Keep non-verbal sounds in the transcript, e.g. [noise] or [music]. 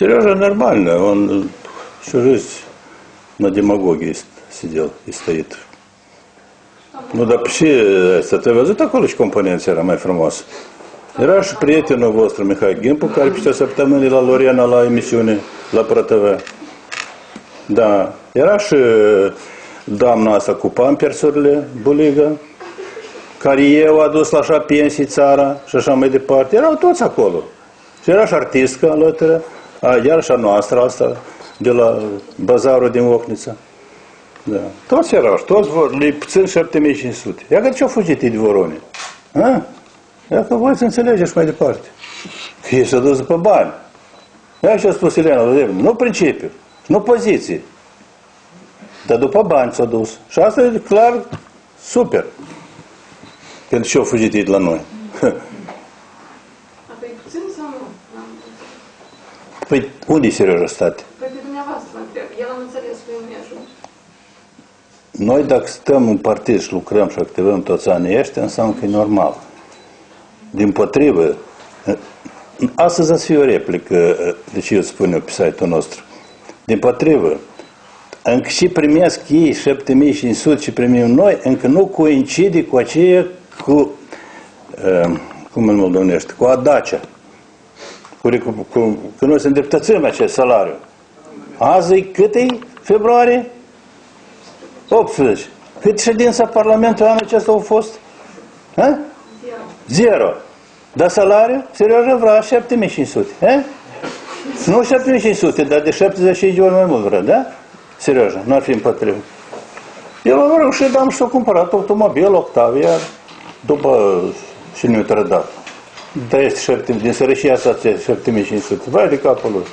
Сережа нормально, он всю жизнь на демагогии с- сидел и стоит. Nu, dar și asta, te-ai văzut acolo și componența era mai frumoasă. Era și prietenul vostru, Mihai Gimpu, care pe o săptămână la Lorena la emisiune, la ProTV. Da. Era și doamna asta cu pampersurile, buligă, care eu a dus la așa pensii țara și așa mai departe. Erau toți acolo. Și era și artistcă alături, a, iar și a noastră asta, de la bazarul din Ocnița. Da. Toți erau, și toți vor, le puțin 7500. Ia că ce-au fugit ei de vorone? Ha? Ia că voi să înțelegeți mai departe. Că ei s-au dus după bani. Ia ce a spus Elena Vladimir, nu principiu, nu poziții, dar după bani s-au dus. Și asta e clar super. Când și-au fugit ei de la noi. [laughs] Apoi puțin sau nu? N-am- Păi unde e Serioja state? Păi pe dumneavoastră mă întreb. El am înțeles că eu nu ajung. Noi dacă stăm în partid și lucrăm și activăm toți anii ăștia, înseamnă că e normal. Din potrivă, astăzi ați fi o replică, deci eu spun eu pe site-ul nostru. Din potrivă, încă și primesc ei 7500 și primim noi, încă nu coincide cu aceea cu, uh, cum îl moldovenește, cu adacea. Cu, cu, cu, că noi să îndreptățim acest salariu. Azi e cât e? Februarie? 18. Cât ședința Parlamentului anul acesta au fost? Ha? Zero. Zero. Dar salariu? Serioja vrea 7500. Ha? Nu 7500, dar de 75 de ori mai mult vrea, da? Serioja, nu ar fi împotrivă. Eu am reușit, am și-o cumpărat automobil Octavia după și nu-i trădat. Da, este 7, din sărășia asta 7500. Vai de capul lui. ha?